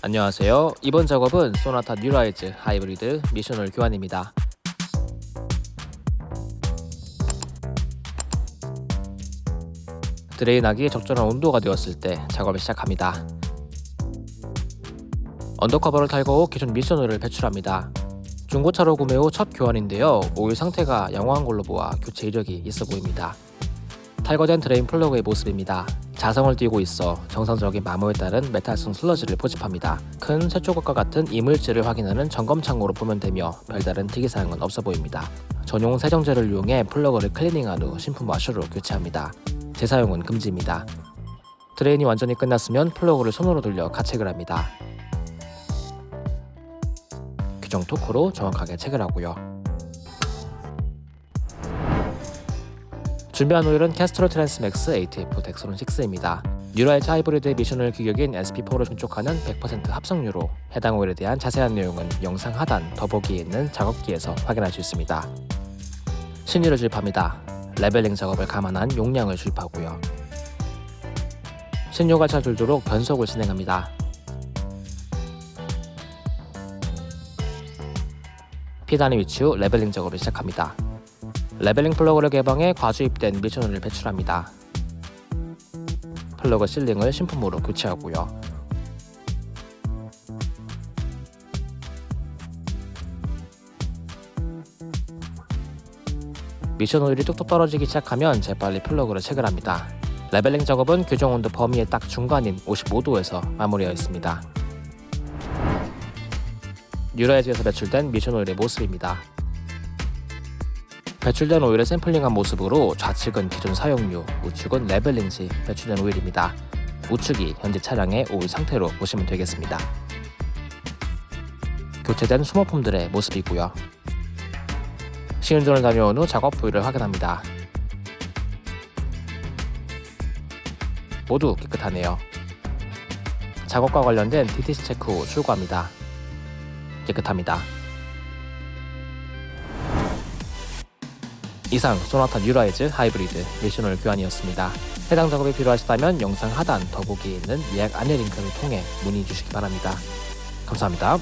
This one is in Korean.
안녕하세요. 이번 작업은 소나타 뉴라이즈 하이브리드 미션오일 교환입니다. drain하기 적절한 온도가 되었을 때 작업을 시작합니다. undercover를 탈거 후 기존 미션오일을 배출합니다. 중고차로 구매 후 첫 교환인데요. 오일 상태가 양호한 걸로 보아 교체 이력이 있어 보입니다. 탈거된 drain 플러그의 모습입니다. 자성을 띄고 있어 정상적인 마모에 따른 메탈성 슬러지를 포집합니다. 큰 쇠조각과 같은 이물질을 확인하는 점검 창으로 보면 되며 별다른 특이사항은 없어 보입니다. 전용 세정제를 이용해 플러그를 클리닝한 후 신품 와셔로 교체합니다. 재사용은 금지입니다. drain이 완전히 끝났으면 플러그를 손으로 돌려 가체결 합니다. 규정 토크로 정확하게 체결하고요. 준비한 오일은 Castrol Transmax ATF Dexron 6입니다. 뉴라이즈 하이브리드의 미션오일 규격인 SP4를 충족하는 100% 합성유로 해당 오일에 대한 자세한 내용은 영상 하단 더보기에 있는 작업기에서 확인할 수 있습니다. 신유를 주입합니다. leveling 작업을 감안한 용량을 주입하고요. 신유가 잘 돌도록 변속을 진행합니다. 피단의 위치 후 leveling 작업을 시작합니다. leveling 플러그를 개방해 과주입된 미션을 배출합니다. 플러그 sealing을 신품으로 교체하고요. 미션 오일이 뚝뚝 떨어지기 시작하면 재빨리 플러그를 체결합니다. leveling 작업은 규정 온도 범위의 딱 중간인 55도에서 마무리하여 있습니다. 뉴라이즈에서 배출된 미션 오일의 모습입니다. 배출된 오일을 샘플링한 모습으로 좌측은 기존 사용유, 우측은 leveling 시 배출된 오일입니다. 우측이 현재 차량의 오일 상태로 보시면 되겠습니다. 교체된 소모품들의 모습이고요. 시운전을 다녀온 후 작업 부위를 확인합니다. 모두 깨끗하네요. 작업과 관련된 DTC 체크 후 출고합니다. 깨끗합니다. 이상 소나타 뉴라이즈 하이브리드 미션오일 교환이었습니다. 해당 작업이 필요하시다면 영상 하단 더보기에 있는 예약 안내 링크를 통해 문의 주시기 바랍니다. 감사합니다.